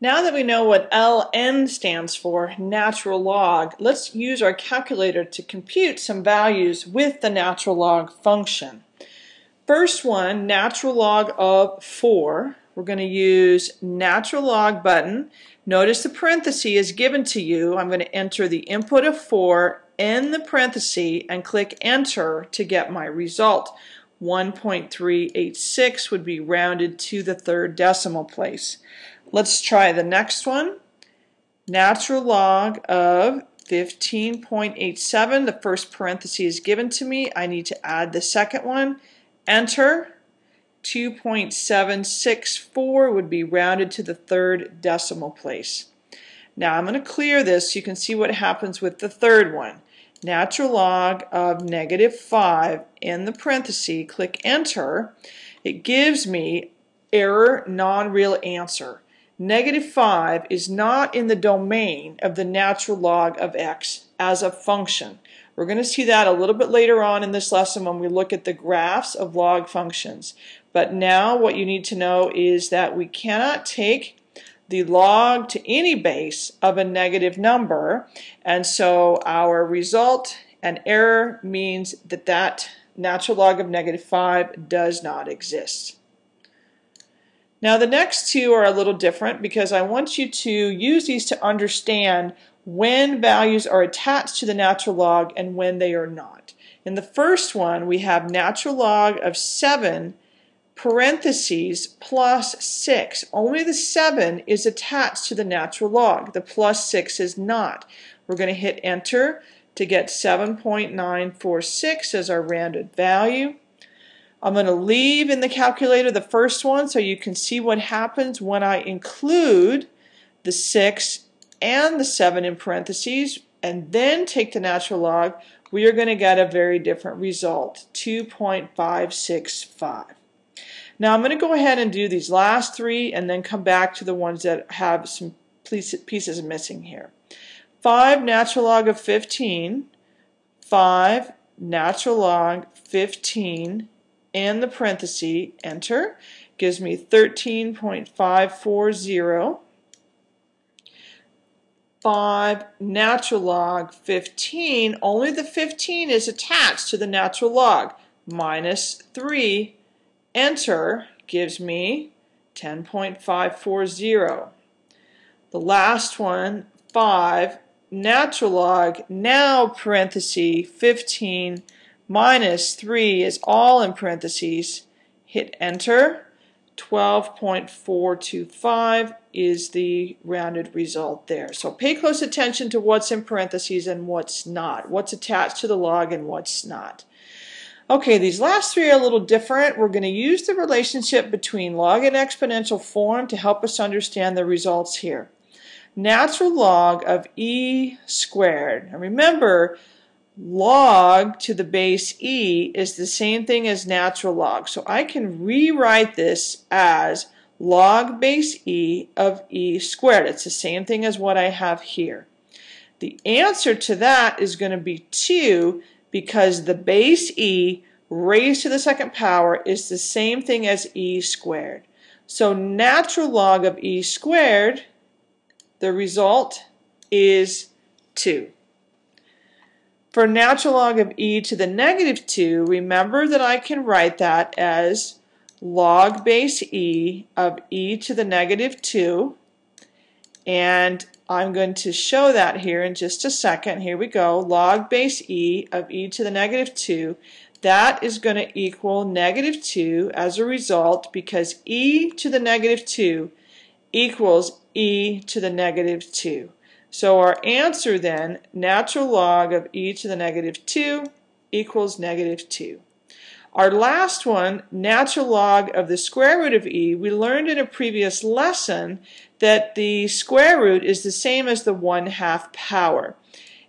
Now that we know what ln stands for, natural log, let's use our calculator to compute some values with the natural log function. First one, natural log of 4. We're going to use natural log button. Notice the parenthesis is given to you. I'm going to enter the input of 4 in the parenthesis and click enter to get my result. 1.386 would be rounded to the third decimal place. Let's try the next one. Natural log of 15.87. The first parenthesis is given to me. I need to add the second one. Enter. 2.764 would be rounded to the third decimal place. Now I'm going to clear this so you can see what happens with the third one. Natural log of negative 5 in the parenthesis, click enter. It gives me error non-real answer. Negative 5 is not in the domain of the natural log of x as a function. We're going to see that a little bit later on in this lesson when we look at the graphs of log functions. But now what you need to know is that we cannot take the log to any base of a negative number and so our result and error means that that natural log of negative 5 does not exist. Now the next two are a little different because I want you to use these to understand when values are attached to the natural log and when they are not. In the first one we have natural log of 7 parentheses plus 6. Only the 7 is attached to the natural log. The plus 6 is not. We're going to hit enter to get 7.946 as our rounded value. I'm going to leave in the calculator the first one so you can see what happens when I include the 6 and the 7 in parentheses and then take the natural log. We are going to get a very different result, 2.565. Now I'm going to go ahead and do these last three and then come back to the ones that have some pieces missing here. 5 natural log of 15, 5 natural log 15 and the parenthesis, enter, gives me 13.540. 5 natural log 15, only the 15 is attached to the natural log. Minus 3, enter, gives me 10.540. The last one, 5 natural log, now parenthesis, 15 minus 3 is all in parentheses. Hit enter. 12.425 is the rounded result there. So pay close attention to what's in parentheses and what's not, what's attached to the log and what's not. Okay, these last three are a little different. We're going to use the relationship between log and exponential form to help us understand the results here. Natural log of e squared. And remember, log to the base e is the same thing as natural log. So I can rewrite this as log base e of e squared. It's the same thing as what I have here. The answer to that is going to be 2 because the base e raised to the second power is the same thing as e squared. So natural log of e squared, the result is 2. For natural log of e to the negative 2, remember that I can write that as log base e of e to the negative 2. And I'm going to show that here in just a second. Here we go. Log base e of e to the negative 2. That is going to equal negative 2 as a result because e to the negative 2 equals e to the negative 2. So our answer then, natural log of e to the negative 2 equals negative 2. Our last one, natural log of the square root of e, we learned in a previous lesson that the square root is the same as the 1 half power.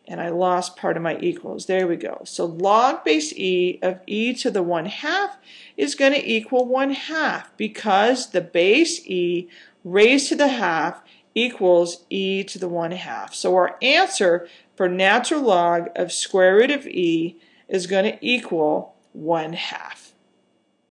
And I lost part of my equals. There we go. So log base e of e to the 1 half is going to equal 1 half because the base e raised to the half equals e to the 1 half. So our answer for natural log of square root of e is going to equal 1 half.